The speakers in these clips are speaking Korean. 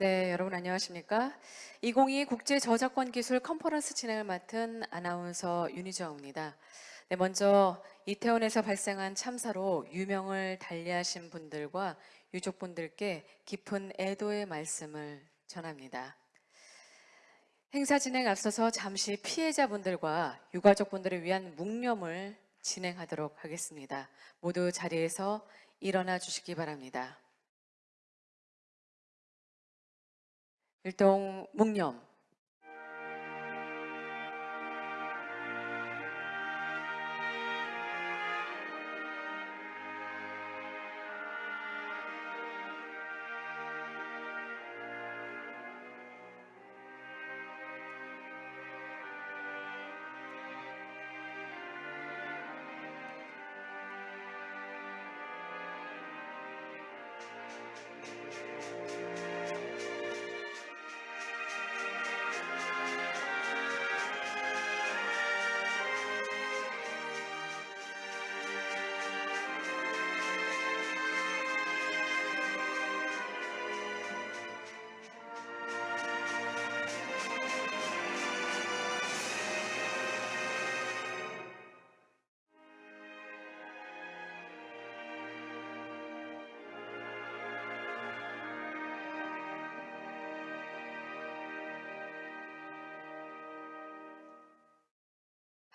네, 여러분 안녕하십니까? 2022 국제 저작권 기술 컨퍼런스 진행을 맡은 아나운서 윤희정입니다. 네, 먼저 이태원에서 발생한 참사로 유명을 달리하신 분들과 유족분들께 깊은 애도의 말씀을 전합니다. 행사 진행 앞서서 잠시 피해자분들과 유가족분들을 위한 묵념을 진행하도록 하겠습니다. 모두 자리에서 일어나 주시기 바랍니다. 일동 묵념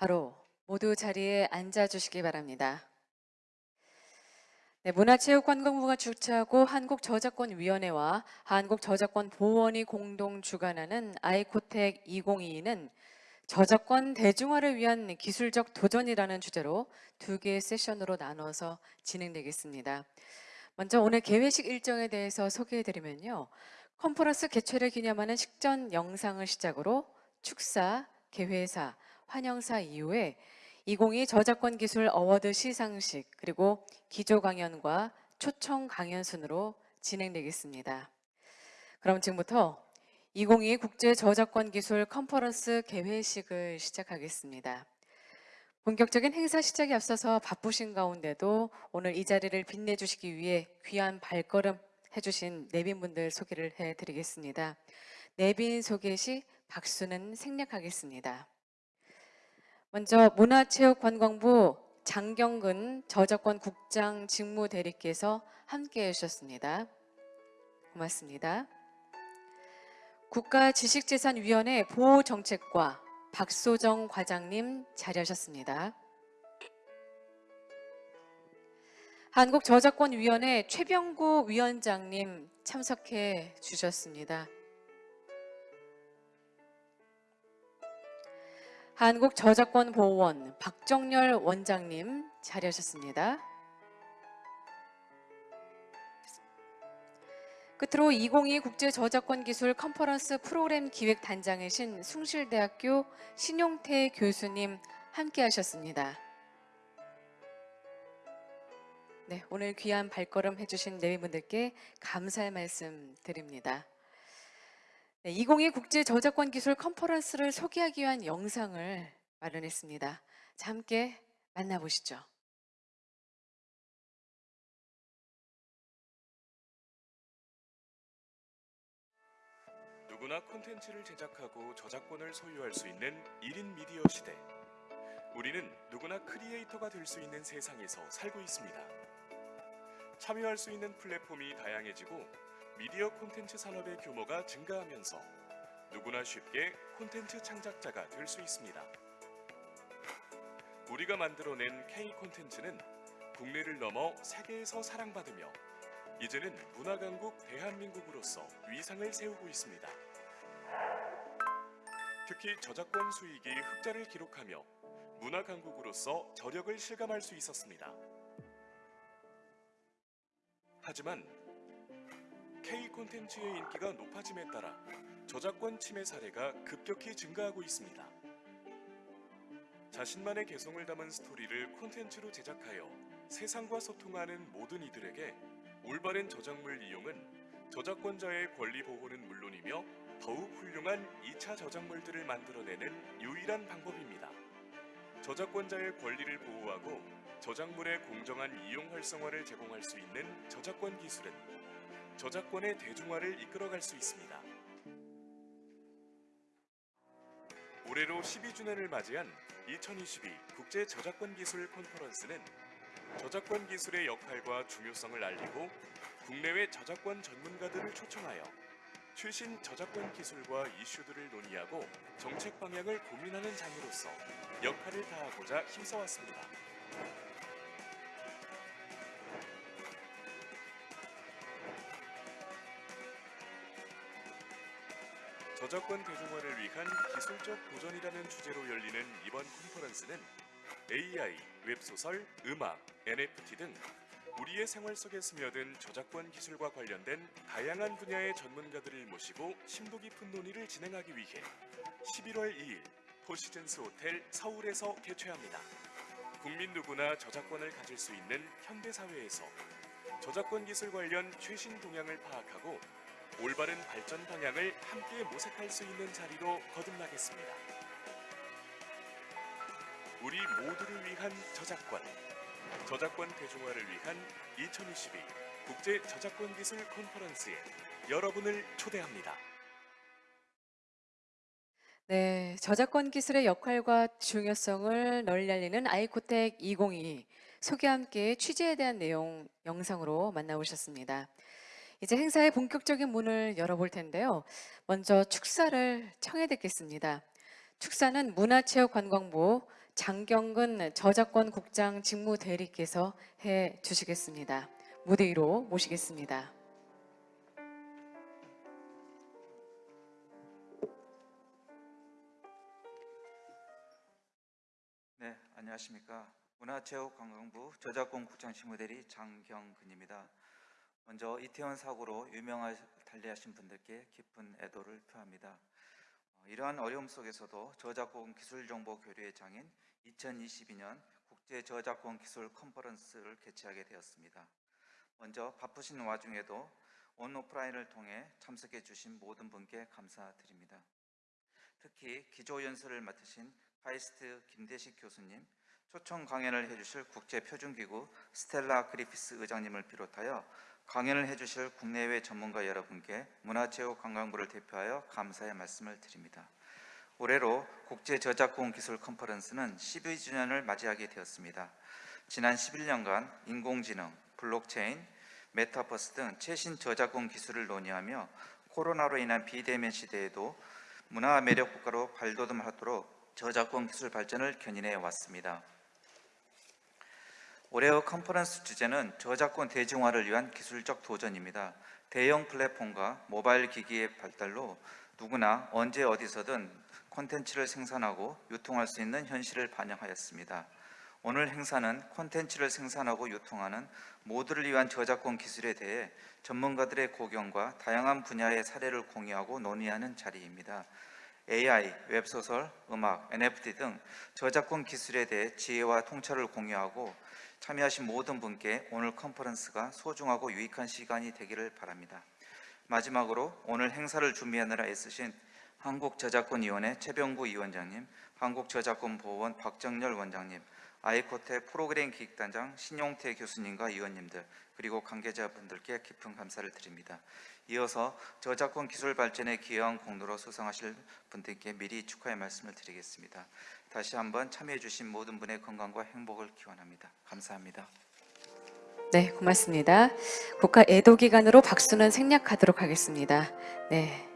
바로 모두 자리에 앉아 주시기 바랍니다. 네, 문화체육관광부가 주최하고 한국저작권위원회와 한국저작권보원이 공동 주관하는 아이코텍 2022는 저작권 대중화를 위한 기술적 도전이라는 주제로 두 개의 세션으로 나눠서 진행되겠습니다. 먼저 오늘 개회식 일정에 대해서 소개해드리면요. 컨퍼런스 개최를 기념하는 식전 영상을 시작으로 축사, 개회사, 환영사 이후에 2022 저작권 기술 어워드 시상식 그리고 기조 강연과 초청 강연 순으로 진행되겠습니다. 그럼 지금부터 2022 국제 저작권 기술 컨퍼런스 개회식을 시작하겠습니다. 본격적인 행사 시작에 앞서서 바쁘신 가운데도 오늘 이 자리를 빛내주시기 위해 귀한 발걸음 해주신 내빈분들 소개를 해드리겠습니다. 내빈 소개 시 박수는 생략하겠습니다. 먼저 문화체육관광부 장경근 저작권 국장 직무대리께서 함께해 주셨습니다. 고맙습니다. 국가지식재산위원회 보호정책과 박소정 과장님 자리하셨습니다. 한국저작권위원회 최병구 위원장님 참석해 주셨습니다. 한국저작권보호원 박정열 원장님 자리하셨습니다. 끝으로 2022 국제저작권기술 컨퍼런스 프로그램 기획단장이신 숭실대학교 신용태 교수님 함께 하셨습니다. 네, 오늘 귀한 발걸음 해주신 내외분들께 감사의 말씀 드립니다. 네, 2022 국제 저작권 기술 컨퍼런스를 소개하기 위한 영상을 마련했습니다. 자, 함께 만나보시죠. 누구나 콘텐츠를 제작하고 저작권을 소유할 수 있는 1인 미디어 시대. 우리는 누구나 크리에이터가 될 수 있는 세상에서 살고 있습니다. 참여할 수 있는 플랫폼이 다양해지고 미디어 콘텐츠 산업의 규모가 증가하면서 누구나 쉽게 콘텐츠 창작자가 될 수 있습니다. 우리가 만들어낸 K 콘텐츠는 국내를 넘어 세계에서 사랑받으며 이제는 문화강국 대한민국으로서 위상을 세우고 있습니다. 특히 저작권 수익이 흑자를 기록하며 문화강국으로서 저력을 실감할 수 있었습니다. 하지만 K 콘텐츠의 인기가 높아짐에 따라 저작권 침해 사례가 급격히 증가하고 있습니다. 자신만의 개성을 담은 스토리를 콘텐츠로 제작하여 세상과 소통하는 모든 이들에게 올바른 저작물 이용은 저작권자의 권리 보호는 물론이며 더욱 훌륭한 2차 저작물들을 만들어내는 유일한 방법입니다. 저작권자의 권리를 보호하고 저작물의 공정한 이용 활성화를 제공할 수 있는 저작권 기술은 저작권의 대중화를 이끌어갈 수 있습니다. 올해로 12주년을 맞이한 2022 국제 저작권 기술 컨퍼런스는 저작권 기술의 역할과 중요성을 알리고 국내외 저작권 전문가들을 초청하여 최신 저작권 기술과 이슈들을 논의하고 정책 방향을 고민하는 장으로서 역할을 다하고자 힘써왔습니다. 저작권 대중화를 위한 기술적 도전이라는 주제로 열리는 이번 컨퍼런스는 AI, 웹소설, 음악, NFT 등 우리의 생활 속에 스며든 저작권 기술과 관련된 다양한 분야의 전문가들을 모시고 심도 깊은 논의를 진행하기 위해 11월 2일 포시즌스 호텔 서울에서 개최합니다. 국민 누구나 저작권을 가질 수 있는 현대 사회에서 저작권 기술 관련 최신 동향을 파악하고 올바른 발전 방향을 함께 모색할 수 있는 자리로 거듭나겠습니다. 우리 모두를 위한 저작권, 저작권 대중화를 위한 2022 국제 저작권 기술 컨퍼런스에 여러분을 초대합니다. 네, 저작권 기술의 역할과 중요성을 널리 알리는 아이코텍 2022 소개 함께 취재에 대한 내용 영상으로 만나보셨습니다. 이제 행사의 본격적인 문을 열어볼 텐데요. 먼저 축사를 청해 듣겠습니다. 축사는 문화체육관광부 장경근 저작권 국장 직무 대리께서 해 주시겠습니다. 무대 위로 모시겠습니다. 네, 안녕하십니까. 문화체육관광부 저작권 국장 실무대리 장경근입니다. 먼저 이태원 사고로 유명한 달리하신 분들께 깊은 애도를 표합니다. 어, 이러한 어려움 속에서도 저작권 기술 정보 교류의 장인 2022년 국제 저작권 기술 컨퍼런스를 개최하게 되었습니다. 먼저 바쁘신 와중에도 온 오프라인을 통해 참석해 주신 모든 분께 감사드립니다. 특히 기조 연설을 맡으신 카이스트 김대식 교수님, 초청 강연을 해주실 국제표준기구 스텔라 그리피스 의장님을 비롯하여 강연을 해주실 국내외 전문가 여러분께 문화체육 관광부를 대표하여 감사의 말씀을 드립니다. 올해로 국제저작권 기술 컨퍼런스는 12주년을 맞이하게 되었습니다. 지난 11년간 인공지능, 블록체인, 메타버스 등 최신 저작권 기술을 논의하며 코로나로 인한 비대면 시대에도 문화 매력 국가로 발돋움하도록 저작권 기술 발전을 견인해 왔습니다. 올해의 컨퍼런스 주제는 저작권 대중화를 위한 기술적 도전입니다. 대형 플랫폼과 모바일 기기의 발달로 누구나 언제 어디서든 콘텐츠를 생산하고 유통할 수 있는 현실을 반영하였습니다. 오늘 행사는 콘텐츠를 생산하고 유통하는 모두를 위한 저작권 기술에 대해 전문가들의 고견과 다양한 분야의 사례를 공유하고 논의하는 자리입니다. AI, 웹소설, 음악, NFT 등 저작권 기술에 대해 지혜와 통찰을 공유하고 참여하신 모든 분께 오늘 컨퍼런스가 소중하고 유익한 시간이 되기를 바랍니다. 마지막으로 오늘 행사를 준비하느라 애쓰신 한국저작권위원회 최병구 위원장님, 한국저작권보호원 박정열 원장님, 아이코텍 프로그램 기획단장 신용태 교수님과 위원님들 그리고 관계자분들께 깊은 감사를 드립니다. 이어서 저작권 기술 발전에 기여한 공로로 수상하실 분들께 미리 축하의 말씀을 드리겠습니다. 다시 한번 참여해 주신 모든 분의 건강과 행복을 기원합니다. 감사합니다. 네, 고맙습니다. 국가 애도 기간으로 박수는 생략하도록 하겠습니다. 네.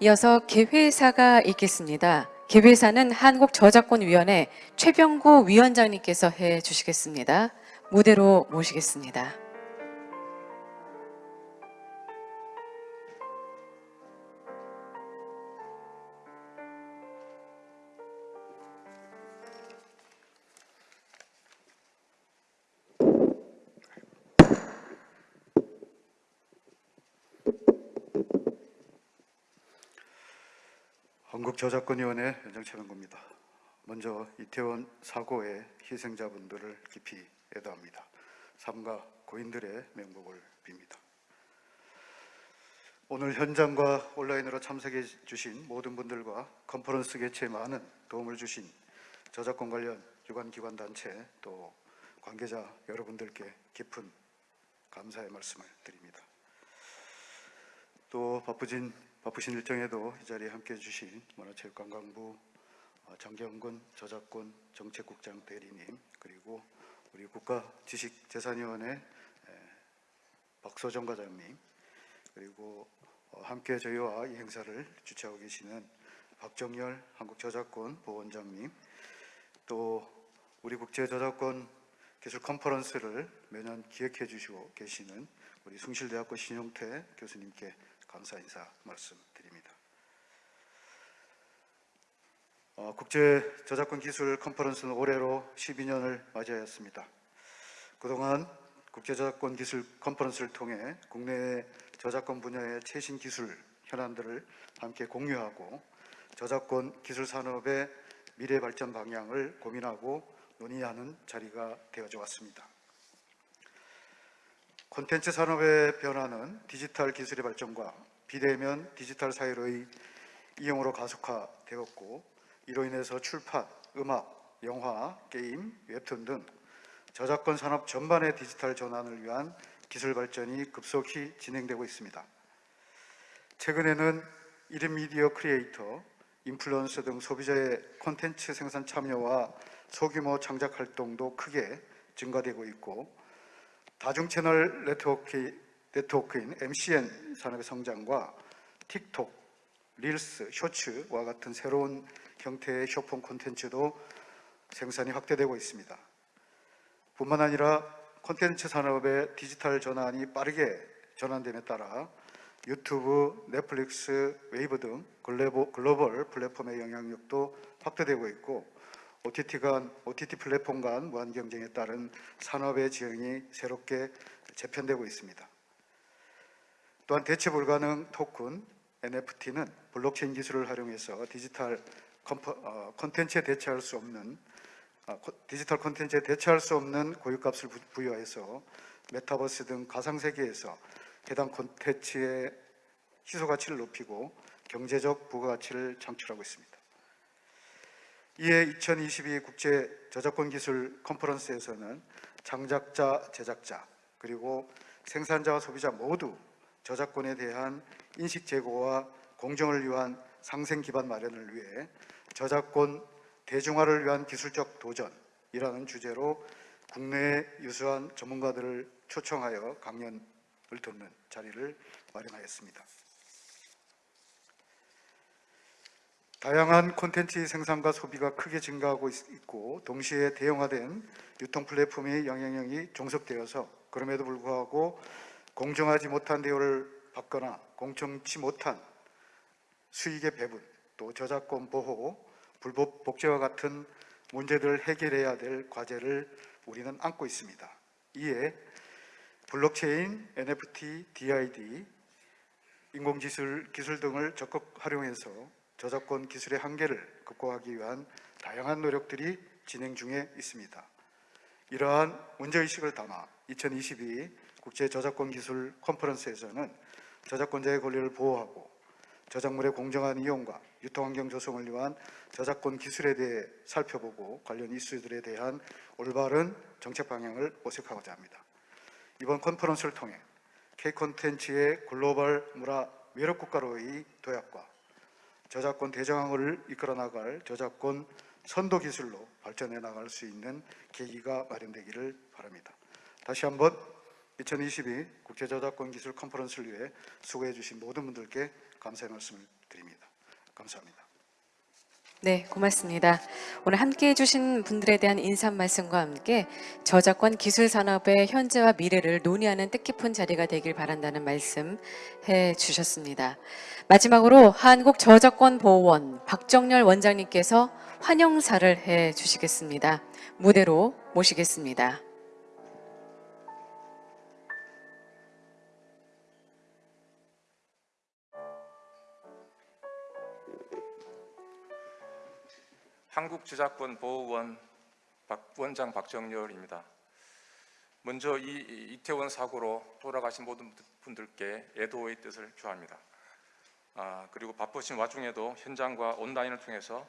이어서 개회사가 있겠습니다. 개회사는 한국저작권위원회 최병구 위원장님께서 해 주시겠습니다. 무대로 모시겠습니다. 저작권위원회 연장 최병구입니다. 먼저 이태원 사고의 희생자분들을 깊이 애도합니다. 삼가 고인들의 명복을 빕니다. 오늘 현장과 온라인으로 참석해 주신 모든 분들과 컨퍼런스 개최에 많은 도움을 주신 저작권 관련 유관기관 단체 또 관계자 여러분들께 깊은 감사의 말씀을 드립니다. 또 바쁘신 바쁘신 일정에도 이 자리에 함께해 주신 문화체육관광부 어, 장경근 저작권 정책국장 대리님 그리고 우리 국가지식재산위원회 에, 박소정 과장님 그리고 어, 함께 저희와 이 행사를 주최하고 계시는 박정열 한국저작권 보원장님 또 우리 국제저작권 기술 컨퍼런스를 매년 기획해 주시고 계시는 우리 숭실대학교 신용태 교수님께 감사 인사 말씀드립니다. 어, 국제 저작권 기술 컨퍼런스는 올해로 12년을 맞이하였습니다. 그동안 국제 저작권 기술 컨퍼런스를 통해 국내 저작권 분야의 최신 기술 현안들을 함께 공유하고 저작권 기술 산업의 미래 발전 방향을 고민하고 논의하는 자리가 되어져 왔습니다. 콘텐츠 산업의 변화는 디지털 기술의 발전과 비대면 디지털 사회로의 이행으로 가속화되었고 이로 인해서 출판, 음악, 영화, 게임, 웹툰 등 저작권 산업 전반의 디지털 전환을 위한 기술 발전이 급속히 진행되고 있습니다. 최근에는 1인 미디어 크리에이터, 인플루언서 등 소비자의 콘텐츠 생산 참여와 소규모 창작 활동도 크게 증가되고 있고 다중 채널 네트워크, 네트워크인 MCN 산업의 성장과 틱톡, 릴스, 쇼츠와 같은 새로운 형태의 숏폼 콘텐츠도 생산이 확대되고 있습니다. 뿐만 아니라 콘텐츠 산업의 디지털 전환이 빠르게 전환됨에 따라 유튜브, 넷플릭스, 웨이브 등 글로벌 플랫폼의 영향력도 확대되고 있고 OTT 간 OTT 플랫폼 간 무한 경쟁에 따른 산업의 지형이 새롭게 재편되고 있습니다. 또한 대체 불가능 토큰 NFT는 블록체인 기술을 활용해서 디지털 컴퍼- 어, 콘텐츠에 대체할 수 없는 아, 코- 디지털 콘텐츠에 대체할 수 없는 고유값을 부- 부여해서 메타버스 등 가상 세계에서 해당 콘텐츠의 희소 가치를 높이고 경제적 부가가치를 창출하고 있습니다. 이에 2022 국제 저작권 기술 컨퍼런스에서는 창작자, 제작자 그리고 생산자와 소비자 모두 저작권에 대한 인식 제고와 공정을 위한 상생 기반 마련을 위해 저작권 대중화를 위한 기술적 도전이라는 주제로 국내의 유수한 전문가들을 초청하여 강연을 듣는 자리를 마련하였습니다. 다양한 콘텐츠 생산과 소비가 크게 증가하고 있- 있고 동시에 대형화된 유통 플랫폼의 영향력이 종속되어서 그럼에도 불구하고 공정하지 못한 대우를 받거나 공정치 못한 수익의 배분 또 저작권 보호 불법 복제와 같은 문제들을 해결해야 될 과제를 우리는 안고 있습니다. 이에 블록체인, NFT, DID, 인공지술 기술 등을 적극 활용해서 저작권 기술의 한계를 극복하기 위한 다양한 노력들이 진행 중에 있습니다. 이러한 문제의식을 담아 2022 국제 저작권 기술 컨퍼런스에서는 저작권자의 권리를 보호하고 저작물의 공정한 이용과 유통환경 조성을 위한 저작권 기술에 대해 살펴보고 관련 이슈들에 대한 올바른 정책 방향을 모색하고자 합니다. 이번 컨퍼런스를 통해 K 콘텐츠의 글로벌 문화 매력 국가로의 도약과 저작권 대정황을 이끌어 나갈 저작권 선도 기술로 발전해 나갈 수 있는 계기가 마련되기를 바랍니다. 다시 한번 2022 국제 저작권 기술 컨퍼런스를 위해 수고해 주신 모든 분들께 감사의 말씀을 드립니다. 감사합니다. 네, 고맙습니다. 오늘 함께 해주신 분들에 대한 인사 말씀과 함께 저작권 기술 산업의 현재와 미래를 논의하는 뜻깊은 자리가 되길 바란다는 말씀 해 주셨습니다. 마지막으로 한국저작권보호원 박정열 원장님께서 환영사를 해 주시겠습니다. 무대로 모시겠습니다. 한국저작권보호원 박, 원장 박정열입니다. 먼저 이 이- 이태원 사고로 돌아가신 모든 분들께 애도의 뜻을 표합니다. 아, 그리고 바쁘신 와중에도 현장과 온라인을 통해서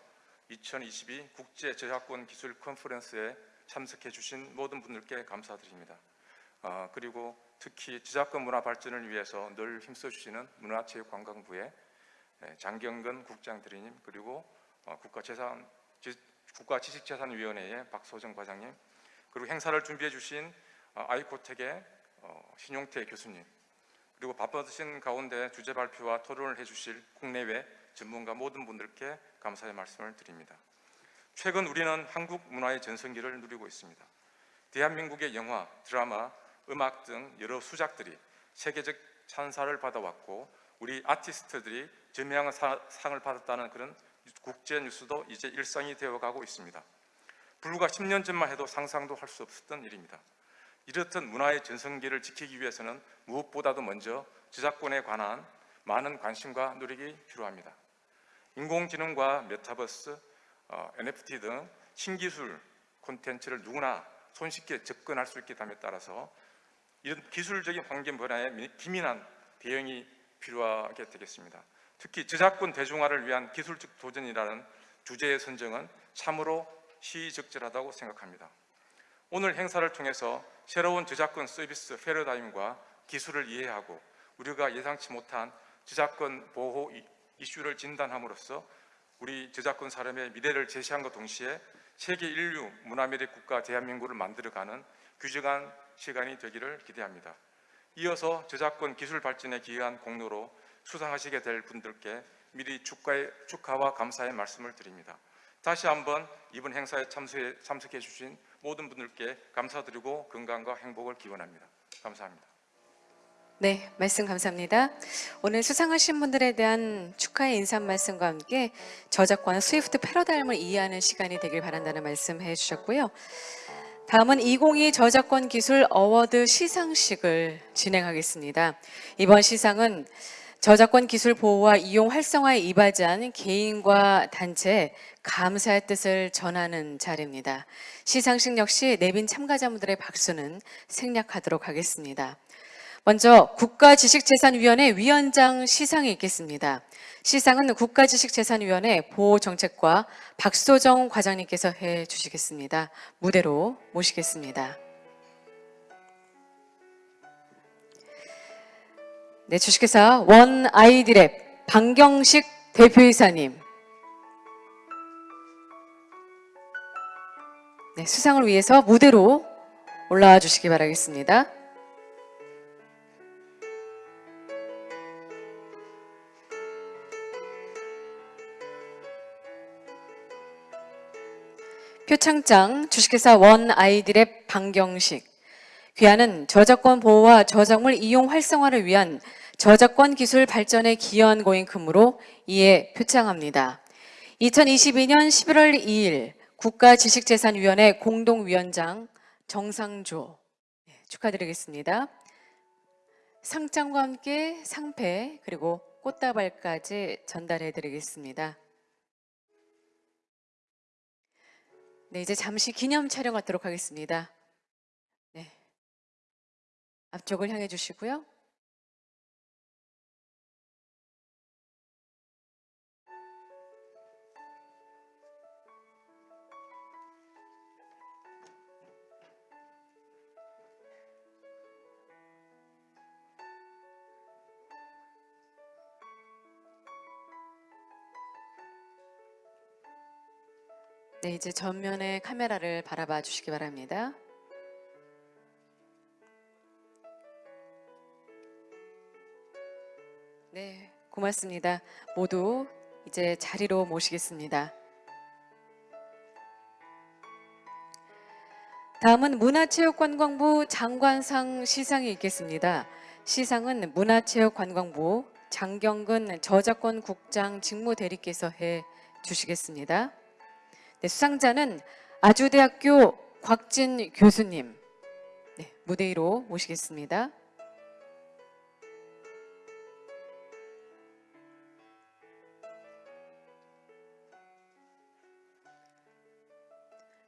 2022 국제 저작권 기술 컨퍼런스에 참석해 주신 모든 분들께 감사드립니다. 어, 그리고 특히 저작권 문화 발전을 위해서 늘 힘써 주시는 문화체육관광부의 예, 장경근 국장 대리님 그리고 어, 국가재산 지- 국가지식재산위원회의 박소정 과장님 그리고 행사를 준비해 주신 어, 아이코텍의 어, 신용태 교수님 그리고 바빠드신 가운데 주제 발표와 토론을 해주실 국내외 전문가 모든 분들께 감사의 말씀을 드립니다. 최근 우리는 한국 문화의 전성기를 누리고 있습니다. 대한민국의 영화, 드라마, 음악 등 여러 수작들이 세계적 찬사를 받아왔고 우리 아티스트들이 저명한 사- 상을 받았다는 그런 국제 뉴스도 이제 일상이 되어가고 있습니다. 불과 10년 전만 해도 상상도 할 수 없었던 일입니다. 이렇듯 문화의 전성기를 지키기 위해서는 무엇보다도 먼저 저작권에 관한 많은 관심과 노력이 필요합니다. 인공지능과 메타버스, 어, NFT 등 신기술 콘텐츠를 누구나 손쉽게 접근할 수 있게 됨에 따라서 이런 기술적인 환경 변화에 미- 기민한 대응이 필요하게 되겠습니다. 특히 저작권 대중화를 위한 기술적 도전이라는 주제의 선정은 참으로 시의적절하다고 생각합니다. 오늘 행사를 통해서 새로운 저작권 서비스 패러다임과 기술을 이해하고 우리가 예상치 못한 저작권 보호 이- 이슈를 진단함으로써 우리 저작권 사람의 미래를 제시한 것 동시에 세계 인류 문화미래 국가 대한민국을 만들어가는 규정한 시간이 되기를 기대합니다. 이어서 저작권 기술 발전에 기여한 공로로 수상하시게 될 분들께 미리 축하의, 축하와 감사의 말씀을 드립니다. 다시 한번 이번 행사에 참석해, 참석해 주신 모든 분들께 감사드리고 건강과 행복을 기원합니다. 감사합니다. 네, 말씀 감사합니다. 오늘 수상하신 분들에 대한 축하의 인사 말씀과 함께 저작권 shift 패러다임을 이해하는 시간이 되길 바란다는 말씀 해 주셨고요. 다음은 2022 저작권 기술 어워드 시상식을 진행하겠습니다. 이번 시상은 저작권 기술 보호와 이용 활성화에 이바지한 개인과 단체에 감사의 뜻을 전하는 자리입니다. 시상식 역시 내빈 참가자분들의 박수는 생략하도록 하겠습니다. 먼저 국가지식재산위원회 위원장 시상이 있겠습니다. 시상은 국가지식재산위원회 보호정책과 박소정 과장님께서 해 주시겠습니다. 무대로 모시겠습니다. 네, 주식회사 원 아이디랩 방경식 대표이사님. 네, 수상을 위해서 무대로 올라와 주시기 바라겠습니다. 표창장 주식회사 원 아이디랩 방경식 귀하는 저작권 보호와 저작물 이용 활성화를 위한 저작권 기술 발전에 기여한 고인금으로 이에 표창합니다. 2022년 11월 2일 국가지식재산위원회 공동위원장 정상조 네, 축하드리겠습니다. 상장과 함께 상패 그리고 꽃다발까지 전달해 드리겠습니다. 네, 이제 잠시 기념 촬영 하도록 하겠습니다. 네. 앞쪽을 향해 주시고요. 네, 이제 전면에 카메라를 바라봐 주시기 바랍니다. 네, 고맙습니다. 모두 이제 자리로 모시겠습니다. 다음은 문화체육관광부 장관상 시상이 있겠습니다. 시상은 문화체육관광부 장경근 저작권 국장 직무대리께서 해 주시겠습니다. 네, 수상자는 아주대학교 곽진 교수님 네, 무대 위로 모시겠습니다.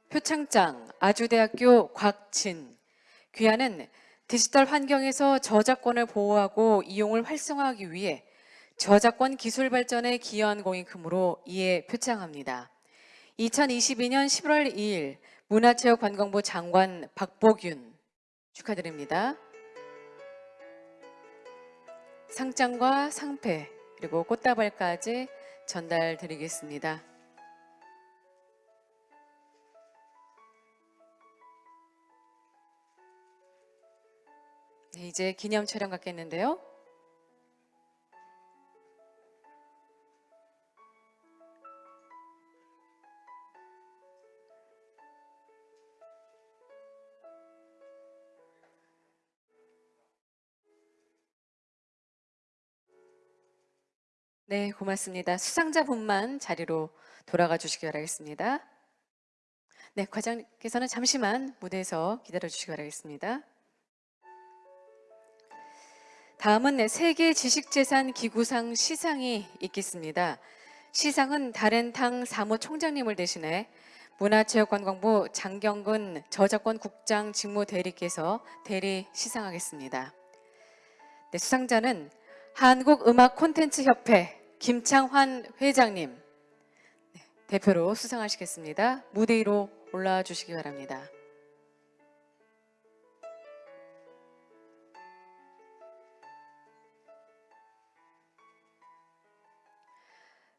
표창장 아주대학교 곽진 귀하는 디지털 환경에서 저작권을 보호하고 이용을 활성화하기 위해 저작권 기술 발전에 기여한 공익금으로 이에 표창합니다. 2022년 11월 2일 문화체육관광부 장관 박보균 축하드립니다. 상장과 상패 그리고 꽃다발까지 전달드리겠습니다. 네, 이제 기념 촬영 갖겠는데요. 네, 고맙습니다. 수상자분만 자리로 돌아가 주시기 바라겠습니다. 네, 과장께서는 잠시만 무대에서 기다려 주시기 바라겠습니다. 다음은 네, 세계 지식재산 기구상 시상이 있겠습니다. 시상은 다렌탕 사무총장님을 대신해 문화체육관광부 장경근 저작권 국장 직무 대리께서 대리 시상하겠습니다. 네, 수상자는 한국음악 콘텐츠 협회 김창환 회장님 네, 대표로 수상하시겠습니다. 무대 위로 올라와 주시기 바랍니다.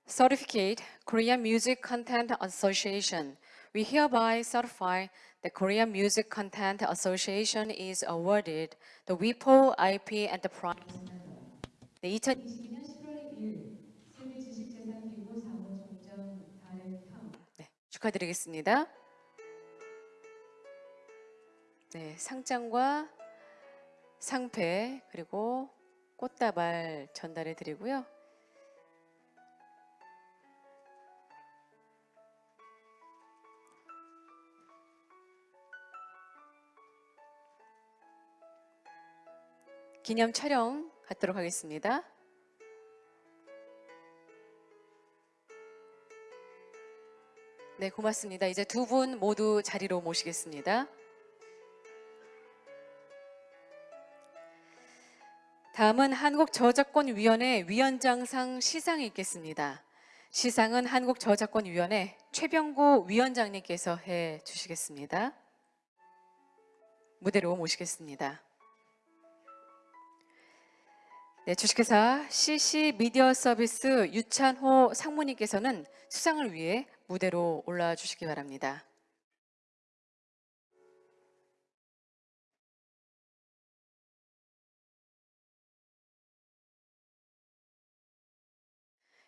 Certificate Korean Music Content Association. We hereby certify the Korean Music Content Association is awarded the WIPO IP Enterprise. 네, 2022년 축하드리겠습니다. 네, 상장과 상패 그리고 꽃다발 전달해 드리고요. 기념 촬영 갖도록 하겠습니다. 네, 고맙습니다. 이제 두 분 모두 자리로 모시겠습니다. 다음은 한국저작권위원회 위원장상 시상이 있겠습니다. 시상은 한국저작권위원회 최병구 위원장님께서 해 주시겠습니다. 무대로 모시겠습니다. 네, 주식회사 CC 미디어 서비스 유찬호 상무님께서는 수상을 위해 무대로 올라와 주시기 바랍니다.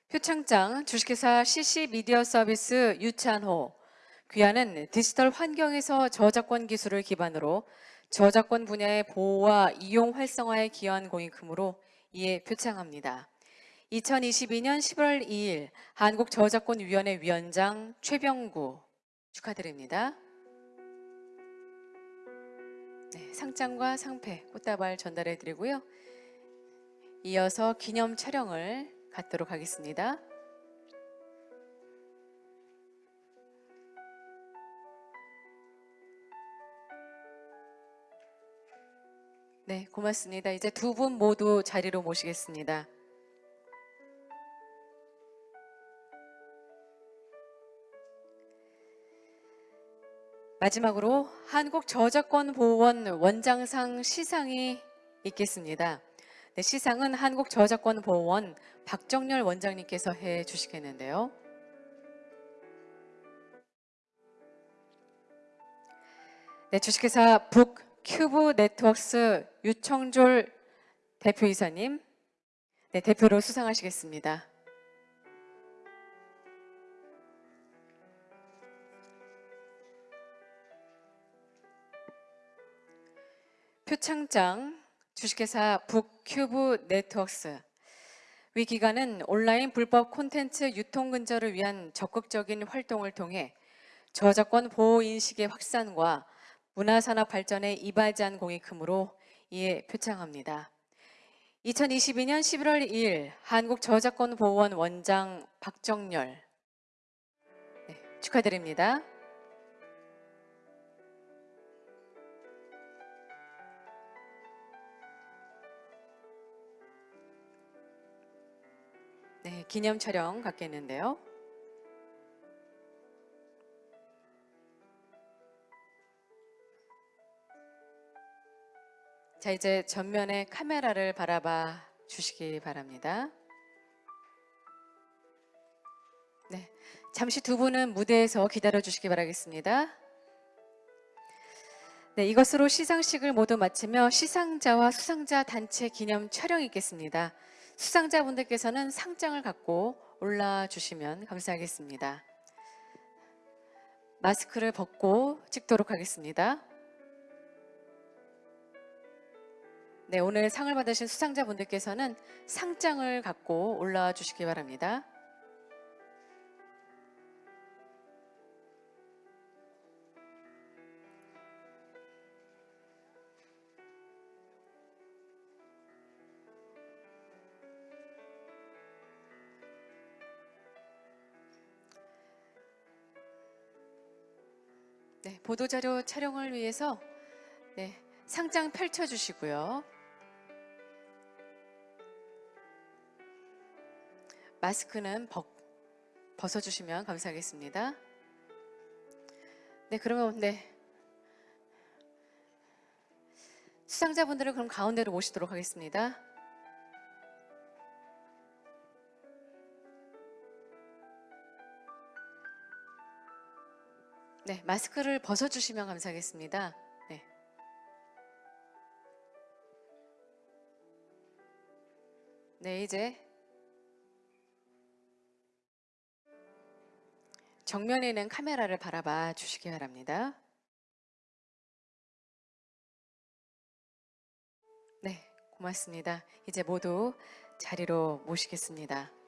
표창장 주식회사 CC 미디어 서비스 유찬호 귀하는 디지털 환경에서 저작권 기술을 기반으로 저작권 분야의 보호와 이용 활성화에 기여한 공익금으로 이에 표창합니다. 2022년 11월 2일 한국저작권위원회 위원장 최병구 축하드립니다. 네, 상장과 상패, 꽃다발 전달해 드리고요. 이어서 기념 촬영을 갖도록 하겠습니다. 네, 고맙습니다. 이제 두 분 모두 자리로 모시겠습니다. 마지막으로 한국저작권보호원 원장상 시상이 있겠습니다. 네, 시상은 한국저작권보호원 박정열 원장님께서 해 주시겠는데요. 네, 주식회사 북큐브 네트워크스 유청졸 대표이사님, 네, 대표로 수상하시겠습니다. 표창장 주식회사 북큐브 네트워크스 위 기관은 온라인 불법 콘텐츠 유통 근절을 위한 적극적인 활동을 통해 저작권 보호 인식의 확산과 문화산업 발전에 이바지한 공익금으로 이에 표창합니다. 2022년 11월 2일 한국저작권보호원 원장 박정열 네, 축하드립니다. 기념 촬영 갖겠는데요. 자, 이제 전면에 카메라를 바라봐 주시기 바랍니다. 네. 잠시 두 분은 무대에서 기다려 주시기 바라겠습니다. 네, 이것으로 시상식을 모두 마치며 시상자와 수상자 단체 기념 촬영이 있겠습니다. 수상자분들께서는 상장을 갖고 올라 주시면 감사하겠습니다. 마스크를 벗고 찍도록 하겠습니다. 네, 오늘 상을 받으신 수상자분들께서는 상장을 갖고 올라와 주시기 바랍니다. 보도자료 촬영을 위해서 네, 상장 펼쳐 주시고요. 마스크는 벗, 벗어주시면 감사하겠습니다. 네, 그러면 네 수상자분들은 그럼 가운데로 모시도록 하겠습니다. 네, 마스크를 벗어주시면 감사하겠습니다. 네. 네, 이제 정면에 있는 카메라를 바라봐 주시기 바랍니다. 네, 고맙습니다. 이제 모두 자리로 모시겠습니다.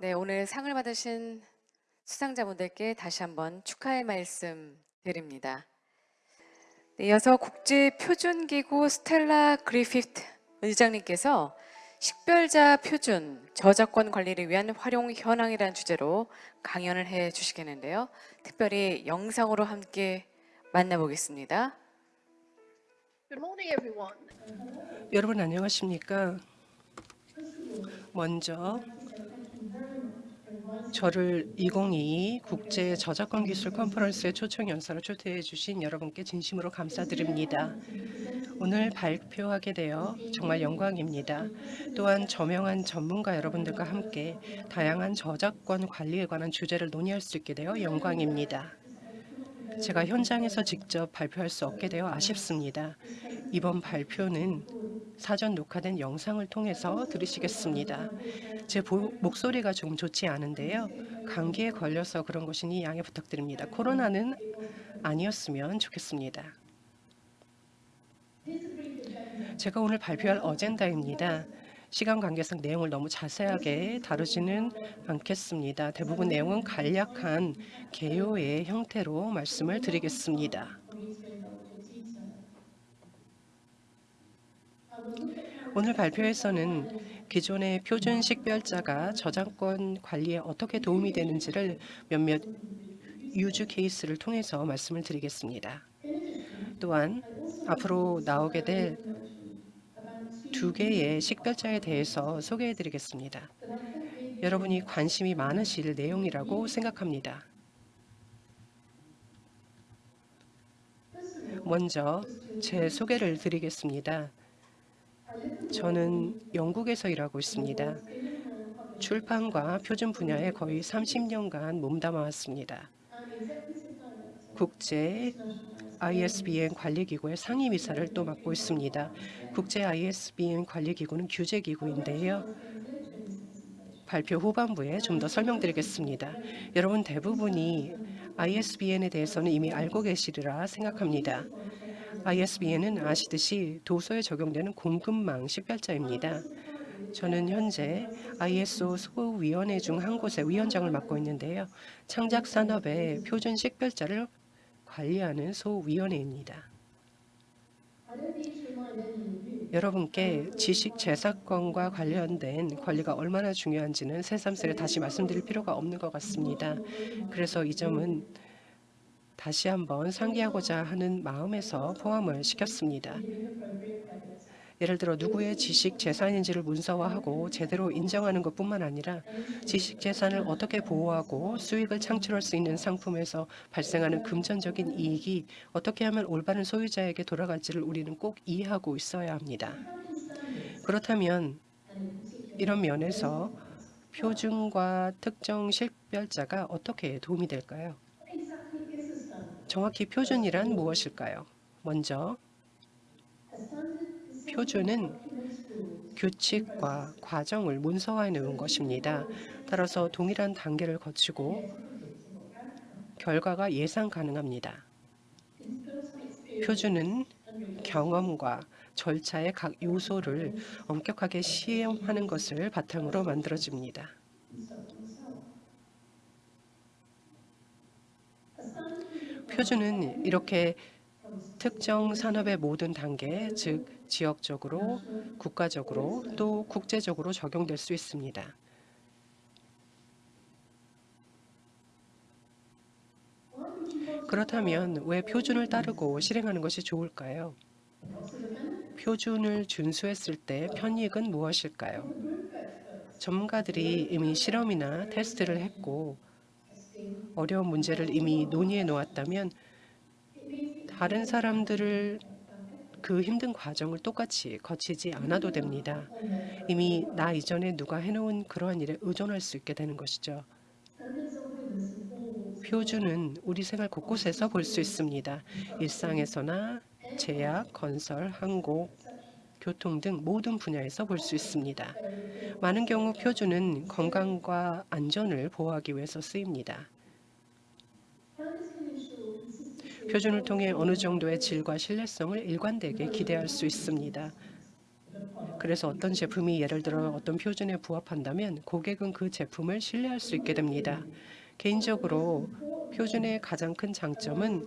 네, 오늘 상을 받으신 수상자분들께 다시 한번 축하의 말씀 드립니다. 네, 이어서 국제표준기구 스텔라 그리피트 의장님께서 식별자 표준 저작권 관리를 위한 활용 현황이라는 주제로 강연을 해 주시겠는데요. 특별히 영상으로 함께 만나보겠습니다. Good morning, everyone. 여러분 안녕하십니까? 먼저 저를 2022 국제 저작권 기술 컨퍼런스의 초청 연사로 초대해 주신 여러분께 진심으로 감사드립니다. 오늘 발표하게 되어 정말 영광입니다. 또한 저명한 전문가 여러분들과 함께 다양한 저작권 관리에 관한 주제를 논의할 수 있게 되어 영광입니다. 제가 현장에서 직접 발표할 수 없게 되어 아쉽습니다. 이번 발표는 사전 녹화된 영상을 통해서 들으시겠습니다. 제 보- 목소리가 좀 좋지 않은데요. 감기에 걸려서 그런 것이니 양해 부탁드립니다. 코로나는 아니었으면 좋겠습니다. 제가 오늘 발표할 어젠다입니다. 시간 관계상 내용을 너무 자세하게 다루지는 않겠습니다. 대부분 내용은 간략한 개요의 형태로 말씀을 드리겠습니다. 오늘 발표에서는 기존의 표준 식별자가 저작권 관리에 어떻게 도움이 되는지를 몇몇 유주 케이스를 통해서 말씀을 드리겠습니다. 또한 앞으로 나오게 될 두 개의 식별자에 대해서 소개해 드리겠습니다. 여러분이 관심이 많으실 내용이라고 생각합니다. 먼저 제 소개를 드리겠습니다. 저는 영국에서 일하고 있습니다. 출판과 표준 분야에 거의 30년간 몸담아 왔습니다. 국제 ISBN 관리기구의 상임이사를 또 맡고 있습니다. 국제 ISBN 관리기구는 규제기구인데요. 발표 후반부에 좀 더 설명드리겠습니다. 여러분 대부분이 ISBN에 대해서는 이미 알고 계시리라 생각합니다. ISBN은 아시듯이 도서에 적용되는 공급망 식별자입니다. 저는 현재 ISO 소위원회 중 한 곳의 위원장을 맡고 있는데요. 창작 산업의 표준 식별자를 관리하는 소위원회입니다. 여러분께 지식 재산권과 관련된 권리가 얼마나 중요한지는 새삼스레 다시 말씀드릴 필요가 없는 것 같습니다. 그래서 이 점은 다시 한번 상기하고자 하는 마음에서 포함을 시켰습니다. 예를 들어 누구의 지식 재산인지를 문서화하고 제대로 인정하는 것뿐만 아니라 지식 재산을 어떻게 보호하고 수익을 창출할 수 있는 상품에서 발생하는 금전적인 이익이 어떻게 하면 올바른 소유자에게 돌아갈지를 우리는 꼭 이해하고 있어야 합니다. 그렇다면 이런 면에서 표준과 특정 식별자가 어떻게 도움이 될까요? 정확히 표준이란 무엇일까요? 먼저 표준은 규칙과 과정을 문서화해 놓은 것입니다. 따라서 동일한 단계를 거치고 결과가 예상 가능합니다. 표준은 경험과 절차의 각 요소를 엄격하게 시험하는 것을 바탕으로 만들어집니다. 표준은 이렇게 특정 산업의 모든 단계, 즉 지역적으로, 국가적으로 또 국제적으로 적용될 수 있습니다. 그렇다면 왜 표준을 따르고 실행하는 것이 좋을까요? 표준을 준수했을 때 편익은 무엇일까요? 전문가들이 이미 실험이나 테스트를 했고 어려운 문제를 이미 논의해 놓았다면 다른 사람들을 그 힘든 과정을 똑같이 거치지 않아도 됩니다. 이미 나 이전에 누가 해놓은 그러한 일에 의존할 수 있게 되는 것이죠. 표준은 우리 생활 곳곳에서 볼 수 있습니다. 일상에서나 제약, 건설, 항공, 교통 등 모든 분야에서 볼 수 있습니다. 많은 경우 표준은 건강과 안전을 보호하기 위해서 쓰입니다. 표준을 통해 어느 정도의 질과 신뢰성을 일관되게 기대할 수 있습니다. 그래서 어떤 제품이 예를 들어 어떤 표준에 부합한다면 고객은 그 제품을 신뢰할 수 있게 됩니다. 개인적으로 표준의 가장 큰 장점은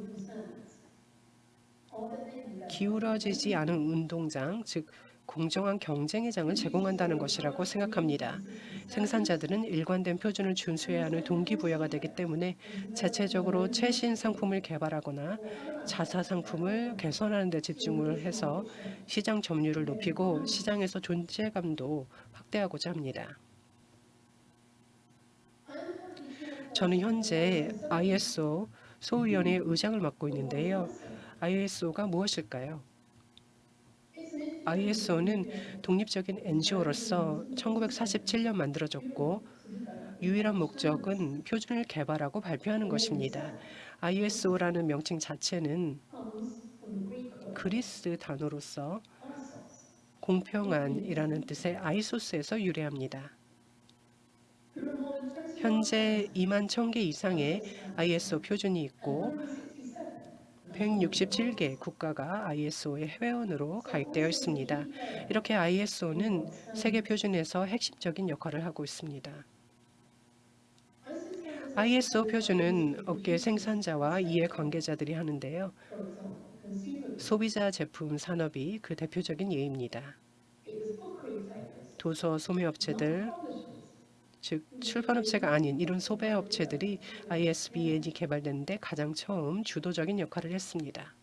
기울어지지 않은 운동장, 즉 공정한 경쟁의 장을 제공한다는 것이라고 생각합니다. 생산자들은 일관된 표준을 준수해야 하는 동기부여가 되기 때문에 자체적으로 최신 상품을 개발하거나 자사 상품을 개선하는 데 집중을 해서 시장 점유율을 높이고 시장에서 존재감도 확대하고자 합니다. 저는 현재 ISO 소위원회 의장을 맡고 있는데요. ISO가 무엇일까요? ISO는 독립적인 NGO로서 1947년 만들어졌고 유일한 목적은 표준을 개발하고 발표하는 것입니다. ISO라는 명칭 자체는 그리스 단어로서 공평한이라는 뜻의 아이소스에서 유래합니다. 현재 2만 1000개 이상의 ISO 표준이 있고 167개 국가가 ISO의 회원으로 가입되어 있습니다. 이렇게 ISO는 세계 표준에서 핵심적인 역할을 하고 있습니다. ISO 표준은 업계 생산자와 이해 관계자들이 하는데요. 소비자 제품 산업이 그 대표적인 예입니다. 도서 소매업체들, 즉 출판업체가 아닌 이런 소배업체들이 ISBN이 개발되는데 가장 처음 주도적인 역할을 했습니다.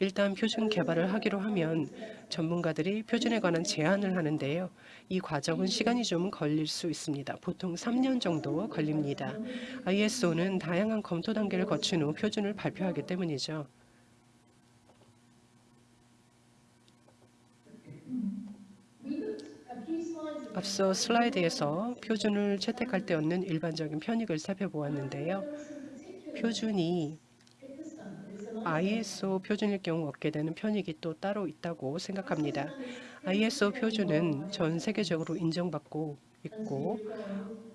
일단 표준 개발을 하기로 하면 전문가들이 표준에 관한 제안을 하는데요. 이 과정은 시간이 좀 걸릴 수 있습니다. 보통 3년 정도 걸립니다. ISO는 다양한 검토 단계를 거친 후 표준을 발표하기 때문이죠. 앞서 슬라이드에서 표준을 채택할 때 얻는 일반적인 편익을 살펴보았는데요. 표준이 ISO 표준일 경우 얻게 되는 편익이 또 따로 있다고 생각합니다. ISO 표준은 전 세계적으로 인정받고 있고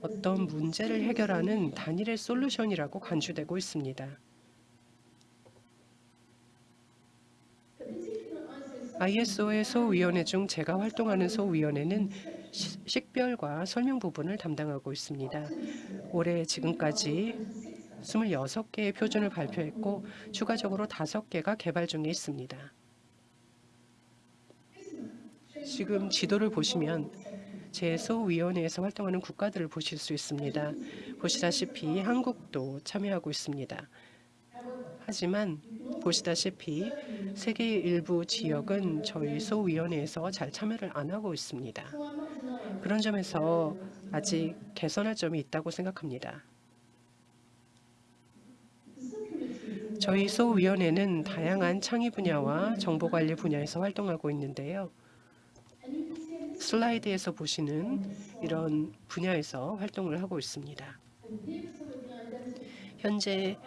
어떤 문제를 해결하는 단일의 솔루션이라고 간주되고 있습니다. ISO의 소위원회 중 제가 활동하는 소위원회는 식별과 설명 부분을 담당하고 있습니다. 올해 지금까지 26개의 표준을 발표했고 추가적으로 5개가 개발 중에 있습니다. 지금 지도를 보시면 제 소위원회에서 활동하는 국가들을 보실 수 있습니다. 보시다시피 한국도 참여하고 있습니다. 하지만 보시다시피 세계 일부 지역은 저희 소위원회에서 잘 참여를 안 하고 있습니다. 그런 점에서 아직 개선할 점이 있다고 생각합니다. 저희 소위원회는 다양한 창의 분야와 정보관리 분야에서 활동하고 있는데요. 슬라이드에서 보시는 이런 분야에서 활동을 하고 있습니다. 현재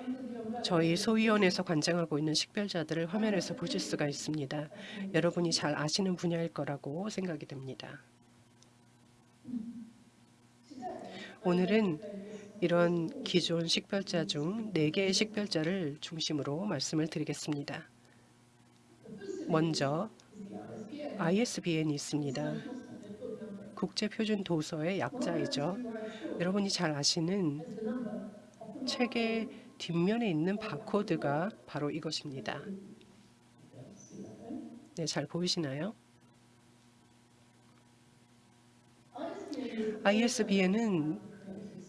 저희 소위원회에서 관장하고 있는 식별자들을 화면에서 보실 수가 있습니다. 여러분이 잘 아시는 분야일 거라고 생각이 됩니다. 오늘은 이런 기존 식별자 중 4개의 식별자를 중심으로 말씀을 드리겠습니다. 먼저 ISBN이 있습니다. 국제표준 도서의 약자이죠. 여러분이 잘 아시는 책의 뒷면에 있는 바코드가 바로 이것입니다. 네, 잘 보이시나요? ISBN은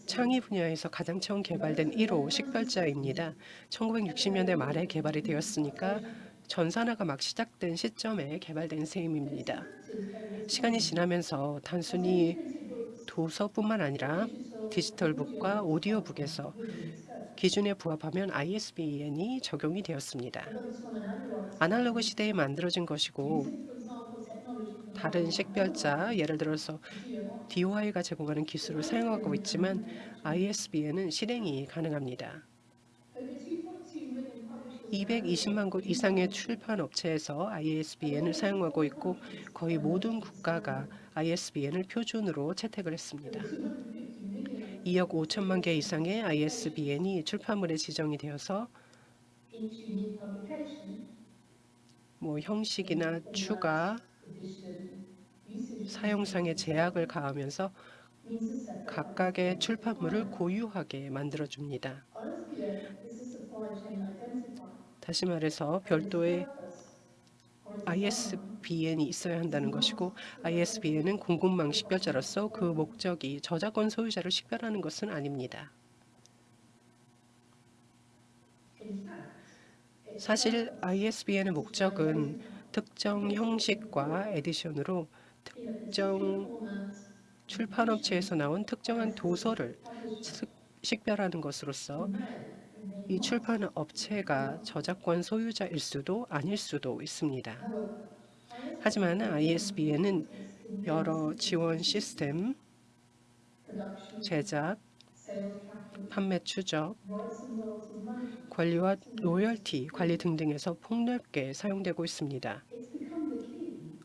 창의 분야에서 가장 처음 개발된 1호 식별자입니다. 1960년대 말에 개발이 되었으니까 전산화가 막 시작된 시점에 개발된 셈입니다. 시간이 지나면서 단순히 도서뿐만 아니라 디지털북과 오디오북에서 기준에 부합하면 ISBN이 적용이 되었습니다. 아날로그 시대에 만들어진 것이고 다른 식별자, 예를 들어서 DOI가 제공하는 기술을 사용하고 있지만 ISBN은 실행이 가능합니다. 220만 곳 이상의 출판 업체에서 ISBN을 사용하고 있고 거의 모든 국가가 ISBN을 표준으로 채택을 했습니다. 2억 5천만 개 이상의 ISBN이 출판물에 지정이 되어서 뭐 형식이나 추가, 사용상의 제약을 가하면서 각각의 출판물을 고유하게 만들어줍니다. 다시 말해서 별도의 ISBN이 있어야 한다는 것이고 ISBN은 공급망 식별자로서 그 목적이 저작권 소유자를 식별하는 것은 아닙니다. 사실 ISBN의 목적은 특정 형식과 에디션으로 특정 출판업체에서 나온 특정한 도서를 식별하는 것으로서 이 출판 업체가 저작권 소유자일 수도 아닐 수도 있습니다. 하지만 ISBN은 여러 지원 시스템, 제작, 판매 추적, 관리와 로열티 관리 등등에서 폭넓게 사용되고 있습니다.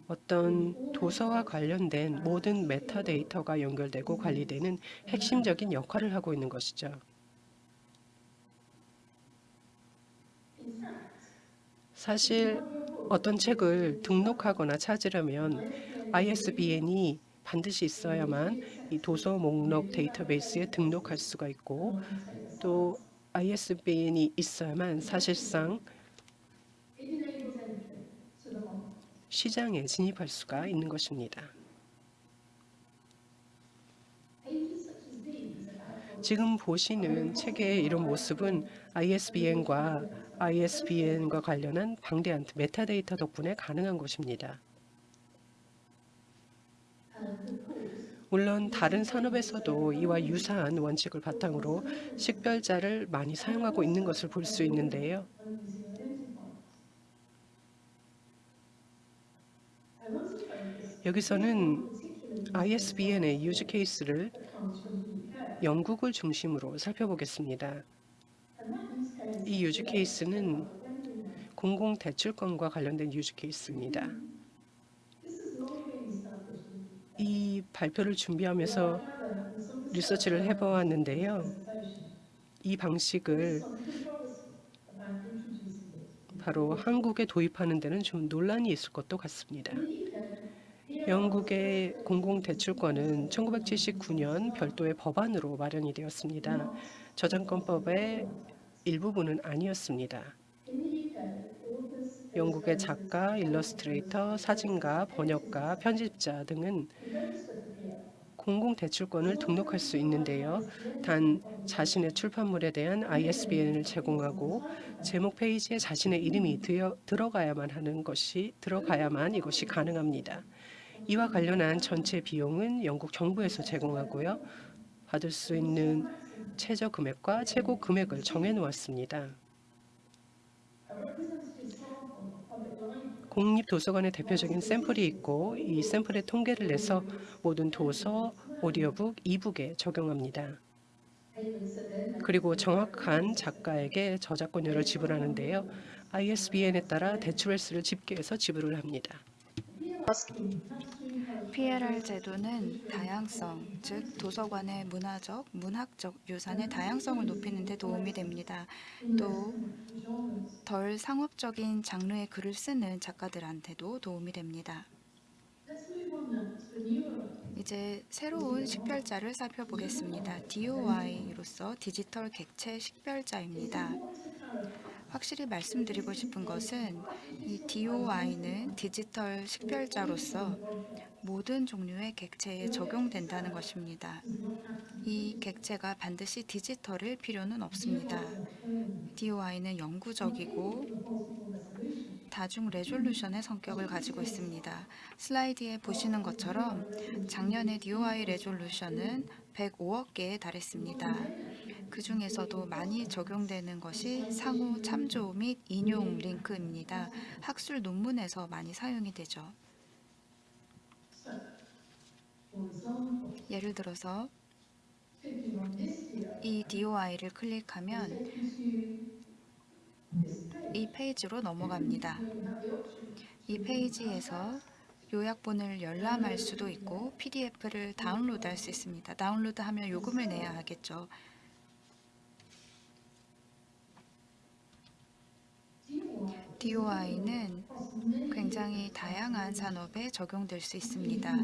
어떤 도서와 관련된 모든 메타데이터가 연결되고 관리되는 핵심적인 역할을 하고 있는 것이죠. 사실 어떤 책을 등록하거나 찾으려면 ISBN이 반드시 있어야만 이 도서 목록 데이터베이스에 등록할 수가 있고 또 ISBN이 있어야만 사실상 시장에 진입할 수가 있는 것입니다. 지금 보시는 책의 이런 모습은 ISBN과 ISBN과 관련한 방대한 메타데이터 덕분에 가능한 것입니다. 물론 다른 산업에서도 이와 유사한 원칙을 바탕으로 식별자를 많이 사용하고 있는 것을 볼 수 있는데요. 여기서는 ISBN의 use case를 영국을 중심으로 살펴보겠습니다. 이 use case는 공공 대출권과 관련된 use case입니다. 이 발표를 준비하면서 리서치를 해보았는데요. 이 방식을 바로 한국에 도입하는 데는 좀 논란이 있을 것도 같습니다. 영국의 공공대출권은 1979년 별도의 법안으로 마련이 되었습니다. 저작권법의 일부분은 아니었습니다. 영국의 작가, 일러스트레이터, 사진가, 번역가, 편집자 등은 공공대출권을 등록할 수 있는데요. 단 자신의 출판물에 대한 ISBN을 제공하고 제목 페이지에 자신의 이름이 들어, 들어가야만 하는 것이 들어가야만 이것이 가능합니다. 이와 관련한 전체 비용은 영국 정부에서 제공하고요. 받을 수 있는 최저 금액과 최고 금액을 정해 놓았습니다. 공립도서관의 대표적인 샘플이 있고 이 샘플의 통계를 내서 모든 도서, 오디오북, 이북에 적용합니다. 그리고 정확한 작가에게 저작권료를 지불하는데요. ISBN에 따라 대출 횟수를 집계해서 지불을 합니다. PLR 제도는 다양성, 즉 도서관의 문화적, 문학적 유산의 다양성을 높이는 데 도움이 됩니다. 또 덜 상업적인 장르의 글을 쓰는 작가들한테도 도움이 됩니다. 이제 새로운 식별자를 살펴보겠습니다. DOI로서 디지털 객체 식별자입니다. 확실히 말씀드리고 싶은 것은 이 DOI는 디지털 식별자로서 모든 종류의 객체에 적용된다는 것입니다. 이 객체가 반드시 디지털일 필요는 없습니다. DOI는 영구적이고 다중 레졸루션의 성격을 가지고 있습니다. 슬라이드에 보시는 것처럼 작년의 DOI 레졸루션은 105억 개에 달했습니다. 그 중에서도 많이 적용되는 것이 상호 참조 및 인용 링크입니다. 학술 논문에서 많이 사용이 되죠. 예를 들어서 이 DOI를 클릭하면 이 페이지로 넘어갑니다. 이 페이지에서 요약본을 열람할 수도 있고 PDF를 다운로드 할 수 있습니다. 다운로드하면 요금을 내야 하겠죠. DOI는 굉장히 다양한 산업에 적용될 수 있습니다.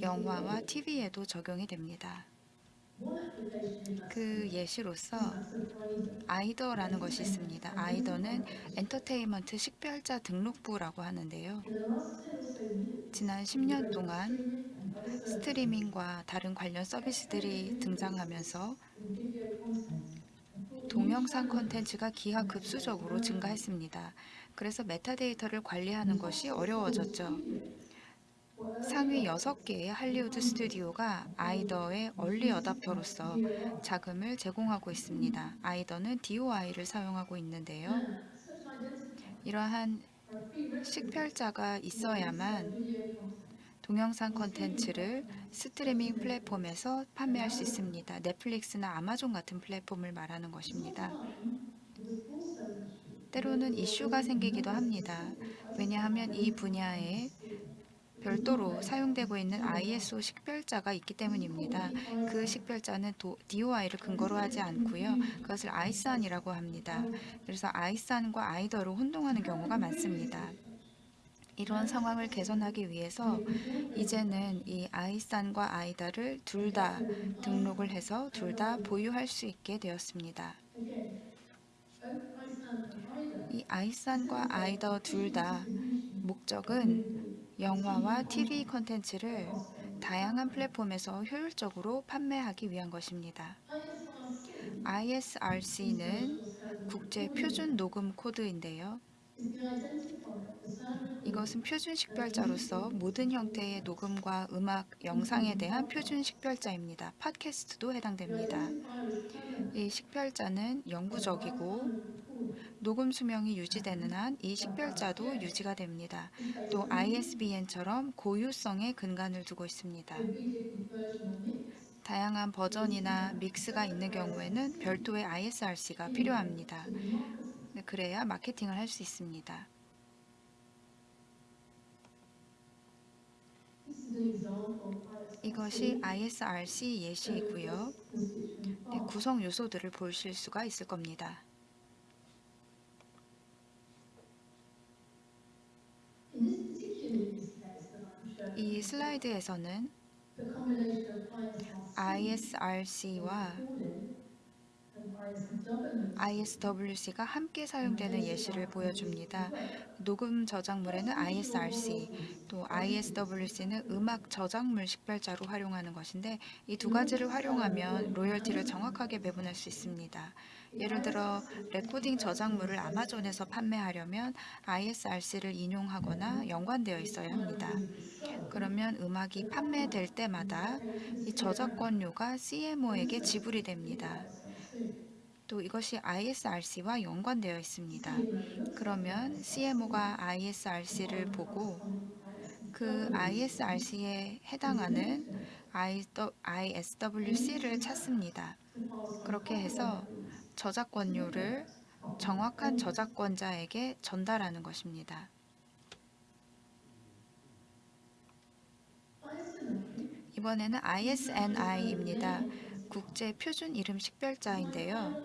영화와 TV에도 적용이 됩니다. 그 예시로서 아이더라는 것이 있습니다. 아이더는 엔터테인먼트 식별자 등록부라고 하는데요. 지난 10년 동안 스트리밍과 다른 관련 서비스들이 등장하면서 동영상 콘텐츠가 기하급수적으로 증가했습니다. 그래서 메타데이터를 관리하는 것이 어려워졌죠. 상위 6개의 할리우드 스튜디오가 아이더의 얼리 어답터로서 자금을 제공하고 있습니다. EIDR는 DOI를 사용하고 있는데요. 이러한 식별자가 있어야만 동영상 콘텐츠를 스트리밍 플랫폼에서 판매할 수 있습니다. 넷플릭스나 아마존 같은 플랫폼을 말하는 것입니다. 때로는 이슈가 생기기도 합니다. 왜냐하면 이 분야에 별도로 사용되고 있는 ISO 식별자가 있기 때문입니다. 그 식별자는 DOI를 근거로 하지 않고요. 그것을 아이산이라고 합니다. 그래서 아이산과 아이더를 혼동하는 경우가 많습니다. 이런 상황을 개선하기 위해서 이제는 이 아이산과 아이다를 둘 다 등록을 해서 둘 다 보유할 수 있게 되었습니다. 이 아이산과 아이더 둘 다 목적은 영화와 TV 콘텐츠를 다양한 플랫폼에서 효율적으로 판매하기 위한 것입니다. ISRC는 국제 표준 녹음 코드인데요. 이것은 표준 식별자로서 모든 형태의 녹음과 음악, 영상에 대한 표준 식별자입니다. 팟캐스트도 해당됩니다. 이 식별자는 영구적이고 녹음 수명이 유지되는 한 이 식별자도 유지가 됩니다. 또 ISBN처럼 고유성에 근간을 두고 있습니다. 다양한 버전이나 믹스가 있는 경우에는 별도의 ISRC가 필요합니다. 그래야 마케팅을 할 수 있습니다. 이것이 ISRC 예시이고요. 네, 구성 요소들을 보실 수가 있을 겁니다. 이 슬라이드에서는 ISRC와 ISWC가 함께 사용되는 예시를 보여줍니다. 녹음 저작물에는 ISRC, 또 ISWC는 음악 저작물 식별자로 활용하는 것인데 이 두 가지를 활용하면 로열티를 정확하게 배분할 수 있습니다. 예를 들어 레코딩 저작물을 아마존에서 판매하려면 ISRC를 인용하거나 연관되어 있어야 합니다. 그러면 음악이 판매될 때마다 이 저작권료가 CMO에게 지불이 됩니다. 또 이것이 ISRC와 연관되어 있습니다. 그러면 CMO가 ISRC를 보고 그 ISRC에 해당하는 ISWC를 찾습니다. 그렇게 해서 저작권료를 정확한 저작권자에게 전달하는 것입니다. 이번에는 ISNI입니다. 국제 표준 이름 식별자인데요.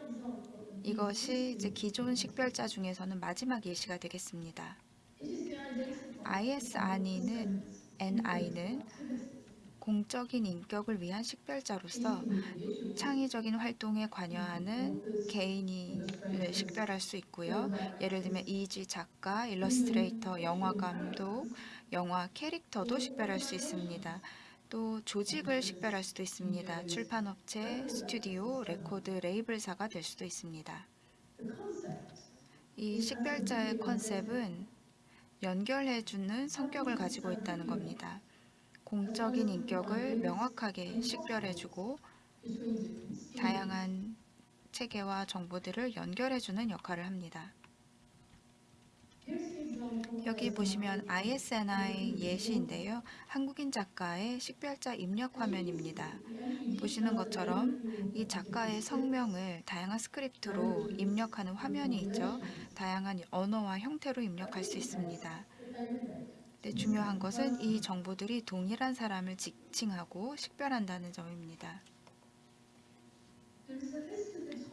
이것이 이제 기존 식별자 중에서는 마지막 예시가 되겠습니다. ISNI는 NI는 공적인 인격을 위한 식별자로서 창의적인 활동에 관여하는 개인이 식별할 수 있고요. 예를 들면 이제 작가, 일러스트레이터, 영화 감독, 영화 캐릭터도 식별할 수 있습니다. 또 조직을 식별할 수도 있습니다. 출판업체, 스튜디오, 레코드, 레이블사가 될 수도 있습니다. 이 식별자의 컨셉은 연결해주는 성격을 가지고 있다는 겁니다. 공적인 인격을 명확하게 식별해주고 다양한 체계와 정보들을 연결해주는 역할을 합니다. 여기 보시면 ISNI 예시인데요. 한국인 작가의 식별자 입력 화면입니다. 보시는 것처럼 이 작가의 성명을 다양한 스크립트로 입력하는 화면이 있죠. 다양한 언어와 형태로 입력할 수 있습니다. 네, 중요한 것은 이 정보들이 동일한 사람을 지칭하고 식별한다는 점입니다.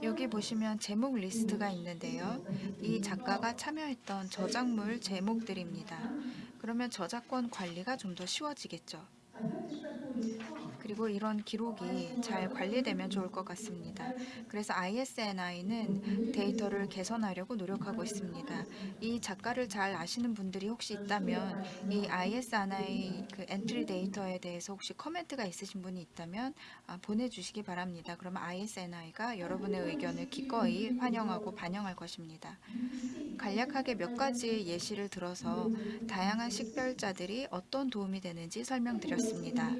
여기 보시면 제목 리스트가 있는데요. 이 작가가 참여했던 저작물 제목들입니다. 그러면 저작권 관리가 좀 더 쉬워지겠죠. 그리고 이런 기록이 잘 관리되면 좋을 것 같습니다. 그래서 ISNI는 데이터를 개선하려고 노력하고 있습니다. 이 작가를 잘 아시는 분들이 혹시 있다면 이 ISNI 그 엔트리 데이터에 대해서 혹시 코멘트가 있으신 분이 있다면 아, 보내주시기 바랍니다. 그러면 ISNI가 여러분의 의견을 기꺼이 환영하고 반영할 것입니다. 간략하게 몇 가지 예시를 들어서 다양한 식별자들이 어떤 도움이 되는지 설명드렸습니다.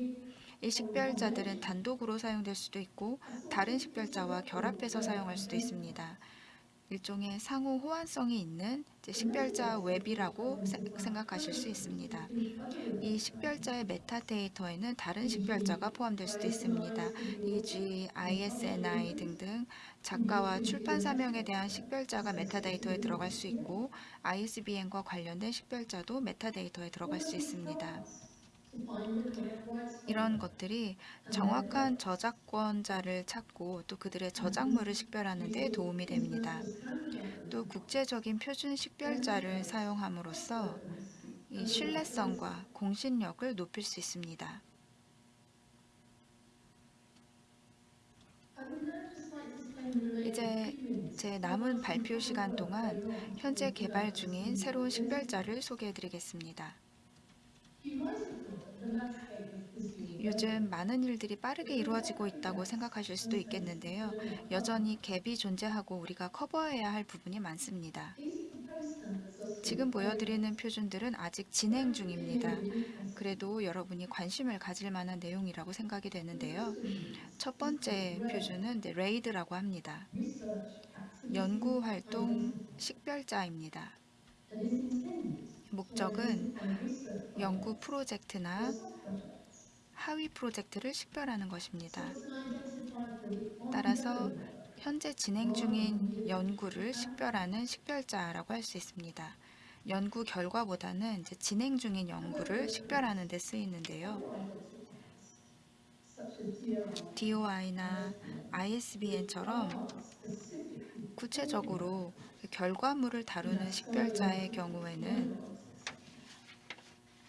이 식별자들은 단독으로 사용될 수도 있고 다른 식별자와 결합해서 사용할 수도 있습니다. 일종의 상호 호환성이 있는 식별자 웹이라고 세- 생각하실 수 있습니다. 이 식별자의 메타데이터에는 다른 식별자가 포함될 수도 있습니다. EG, ISNI 등등 작가와 출판 사명에 대한 식별자가 메타데이터에 들어갈 수 있고 ISBN과 관련된 식별자도 메타데이터에 들어갈 수 있습니다. 이런 것들이 정확한 저작권자를 찾고 또 그들의 저작물을 식별하는 데 도움이 됩니다. 또 국제적인 표준 식별자를 사용함으로써 이 신뢰성과 공신력을 높일 수 있습니다. 이제 제 남은 발표 시간 동안 현재 개발 중인 새로운 식별자를 소개해 드리겠습니다. 요즘 많은 일들이 빠르게 이루어지고 있다고 생각하실 수도 있겠는데요. 여전히 갭이 존재하고 우리가 커버해야 할 부분이 많습니다. 지금 보여드리는 표준들은 아직 진행 중입니다. 그래도 여러분이 관심을 가질 만한 내용이라고 생각이 되는데요. 첫 번째 표준은 레이드라고 합니다. 연구활동 식별자입니다. 목적은 연구 프로젝트나 하위 프로젝트를 식별하는 것입니다. 따라서 현재 진행 중인 연구를 식별하는 식별자라고 할 수 있습니다. 연구 결과보다는 이제 진행 중인 연구를 식별하는 데 쓰이는데요. DOI나 ISBN처럼 구체적으로 결과물을 다루는 식별자의 경우에는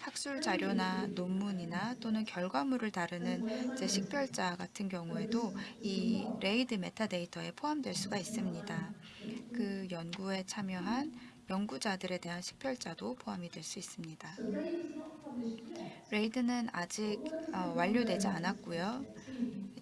학술 자료나 논문이나 또는 결과물을 다루는 식별자 같은 경우에도 이 RAiD 메타데이터에 포함될 수가 있습니다. 그 연구에 참여한 연구자들에 대한 식별자도 포함이 될 수 있습니다. RAiD는 아직 어, 완료되지 않았고요.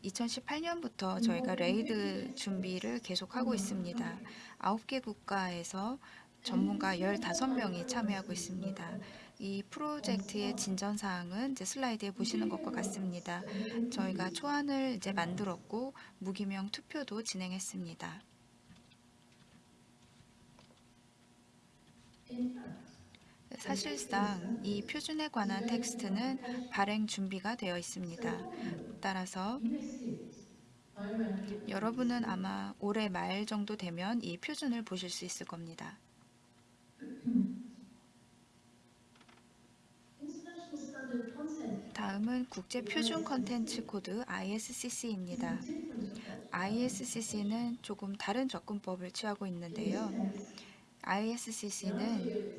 2018년부터 저희가 RAiD 준비를 계속하고 있습니다. 9개 국가에서 전문가 15명이 참여하고 있습니다. 이 프로젝트의 진전 사항은 이제 슬라이드에 보시는 것과 같습니다. 저희가 초안을 이제 만들었고 무기명 투표도 진행했습니다. 사실상 이 표준에 관한 텍스트는 발행 준비가 되어 있습니다. 따라서 여러분은 아마 올해 말 정도 되면 이 표준을 보실 수 있을 겁니다. 다음은 국제 표준 컨텐츠 코드 ISCC입니다. ISCC는 조금 다른 접근법을 취하고 있는데요. ISCC는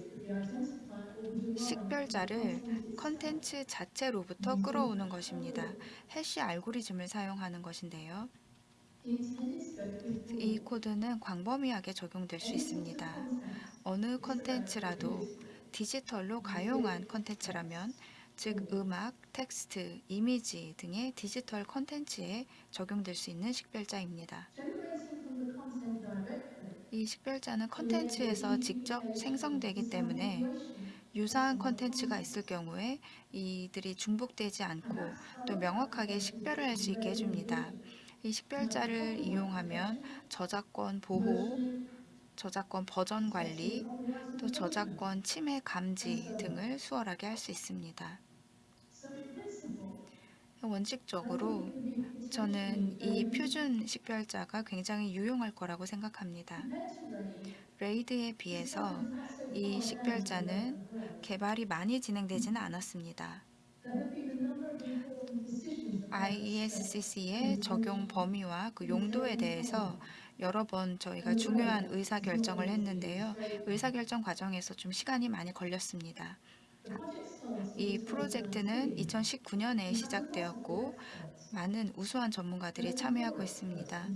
식별자를 컨텐츠 자체로부터 끌어오는 것입니다. 해시 알고리즘을 사용하는 것인데요. 이 코드는 광범위하게 적용될 수 있습니다. 어느 컨텐츠라도 디지털로 가용한 컨텐츠라면 즉 음악, 텍스트, 이미지 등의 디지털 컨텐츠에 적용될 수 있는 식별자입니다. 이 식별자는 컨텐츠에서 직접 생성되기 때문에 유사한 컨텐츠가 있을 경우에 이들이 중복되지 않고 또 명확하게 식별을 할 수 있게 해줍니다. 이 식별자를 이용하면 저작권 보호, 저작권 버전 관리, 또 저작권 침해 감지 등을 수월하게 할 수 있습니다. 원칙적으로 저는 이 표준 식별자가 굉장히 유용할 거라고 생각합니다. 레이드에 비해서 이 식별자는 개발이 많이 진행되지는 않았습니다. IESCC의 적용 범위와 그 용도에 대해서 여러 번 저희가 중요한 의사결정을 했는데요. 의사결정 과정에서 좀 시간이 많이 걸렸습니다. 이 프로젝트는 2019년에 시작되었고 많은 우수한 전문가들이 참여하고 있습니다.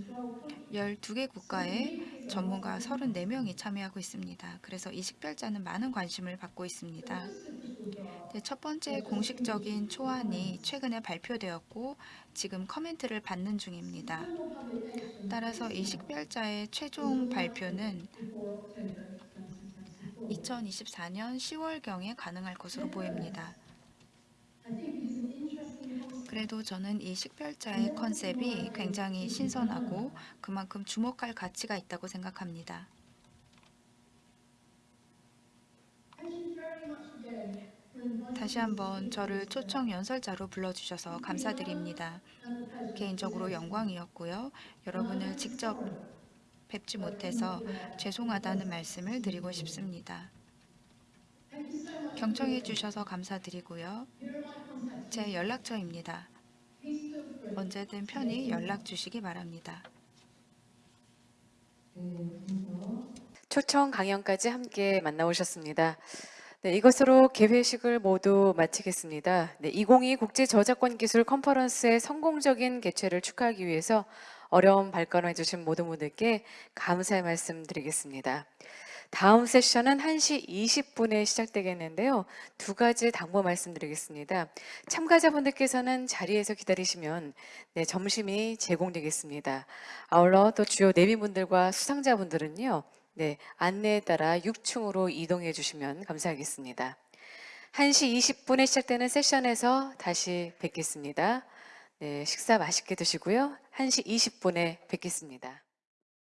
12개 국가에 전문가 34명이 참여하고 있습니다. 그래서 이 식별자는 많은 관심을 받고 있습니다. 네, 첫 번째 공식적인 초안이 최근에 발표되었고 지금 커멘트를 받는 중입니다. 따라서 이 식별자의 최종 발표는 2024년 10월경에 가능할 것으로 보입니다. 그래도 저는 이 식별자의 컨셉이 굉장히 신선하고 그만큼 주목할 가치가 있다고 생각합니다. 다시 한번 저를 초청 연설자로 불러주셔서 감사드립니다. 개인적으로 영광이었고요. 여러분을 직접 뵙지 못해서 죄송하다는 말씀을 드리고 싶습니다. 경청해 주셔서 감사드리고요. 제 연락처입니다. 언제든 편히 연락 주시기 바랍니다. 초청 강연까지 함께 만나오셨습니다. 네, 이것으로 개회식을 모두 마치겠습니다. 네, 2022 국제 저작권 기술 컨퍼런스의 성공적인 개최를 축하하기 위해서 어려운 발걸음 해주신 모든 분들께 감사의 말씀 드리겠습니다. 다음 세션은 1시 20분에 시작되겠는데요. 두 가지 당부 말씀드리겠습니다. 참가자분들께서는 자리에서 기다리시면 네, 점심이 제공되겠습니다. 아울러 또 주요 내빈분들과 수상자분들은요. 네, 안내에 따라 6층으로 이동해 주시면 감사하겠습니다. 1시 20분에 시작되는 세션에서 다시 뵙겠습니다. 네, 식사 맛있게 드시고요. 1시 20분에 뵙겠습니다.